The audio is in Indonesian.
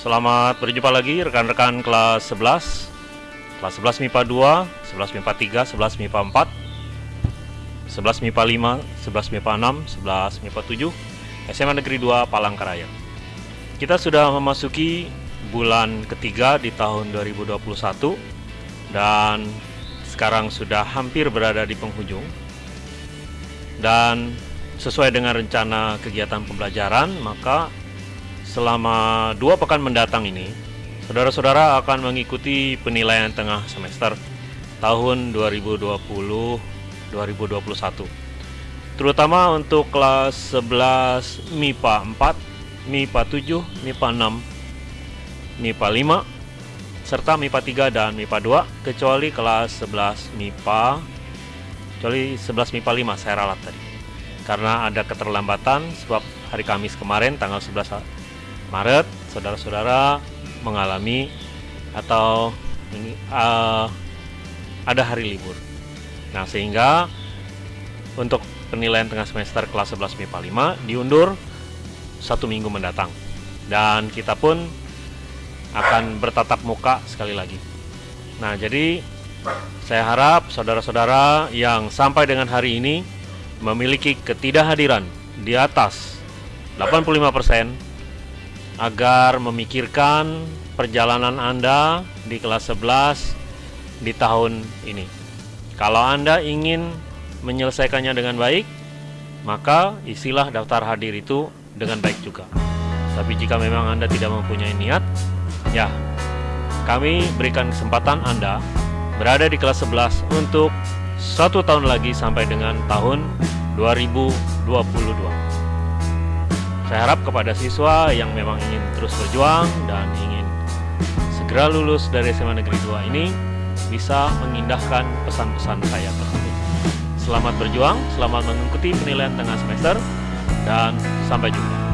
Selamat berjumpa lagi rekan-rekan kelas 11 Kelas 11 MIPA 2, 11 MIPA 3, 11 MIPA 4 11 MIPA 5, 11 MIPA 6, 11 MIPA 7 SMA Negeri 2 Palangkaraya. Kita sudah memasuki bulan ketiga di tahun 2021 Dan sekarang sudah hampir berada di penghujung. Dan sesuai dengan rencana kegiatan pembelajaran maka selama dua pekan mendatang ini, saudara-saudara akan mengikuti penilaian tengah semester tahun 2020-2021. Terutama untuk kelas 11 MIPA 4, MIPA 7, MIPA 6, MIPA 5, serta MIPA 3 dan MIPA 2, kecuali kelas 11 MIPA, kecuali 11 MIPA 5 saya ralat tadi. Karena ada keterlambatan sebab hari Kamis kemarin tanggal 11 Maret saudara-saudara mengalami atau uh, ada hari libur. Nah, sehingga untuk penilaian tengah semester kelas 11 MIPA 5 diundur satu minggu mendatang. Dan kita pun akan bertatap muka sekali lagi. Nah, jadi saya harap saudara-saudara yang sampai dengan hari ini memiliki ketidakhadiran di atas 85% agar memikirkan perjalanan Anda di kelas 11 di tahun ini. Kalau Anda ingin menyelesaikannya dengan baik, maka isilah daftar hadir itu dengan baik juga. Tapi jika memang Anda tidak mempunyai niat, ya, kami berikan kesempatan Anda berada di kelas 11 untuk satu tahun lagi sampai dengan tahun 2022. Saya harap kepada siswa yang memang ingin terus berjuang dan ingin segera lulus dari SMA Negeri 2 ini bisa mengindahkan pesan-pesan saya tersebut. Selamat berjuang, selamat mengikuti penilaian tengah semester, dan sampai jumpa.